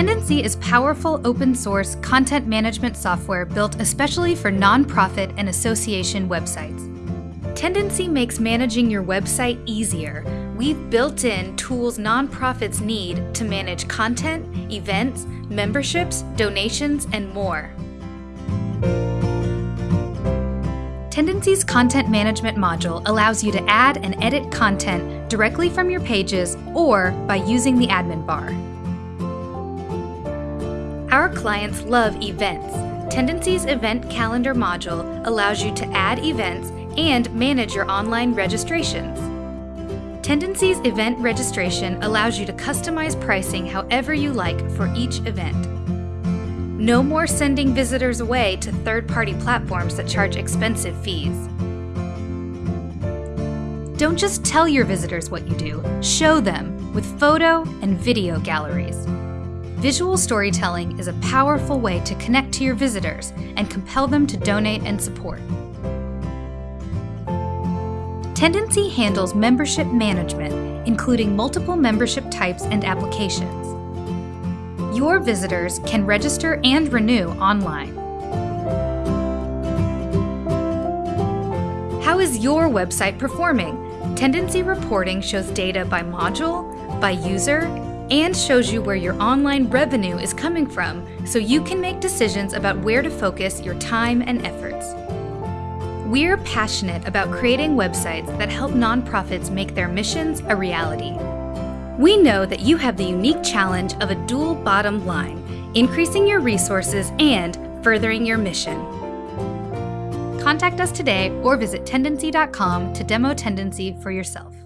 Tendenci is powerful open source content management software built especially for nonprofit and association websites. Tendenci makes managing your website easier. We've built in tools nonprofits need to manage content, events, memberships, donations, and more. Tendenci's content management module allows you to add and edit content directly from your pages or by using the admin bar. Our clients love events. Tendenci's event calendar module allows you to add events and manage your online registrations. Tendenci's event registration allows you to customize pricing however you like for each event. No more sending visitors away to third-party platforms that charge expensive fees. Don't just tell your visitors what you do, show them with photo and video galleries. Visual storytelling is a powerful way to connect to your visitors and compel them to donate and support. Tendenci handles membership management, including multiple membership types and applications. Your visitors can register and renew online. How is your website performing? Tendenci reporting shows data by module, by user, and shows you where your online revenue is coming from so you can make decisions about where to focus your time and efforts. We're passionate about creating websites that help nonprofits make their missions a reality. We know that you have the unique challenge of a dual bottom line, increasing your resources and furthering your mission. Contact us today or visit Tendenci.com to demo Tendenci for yourself.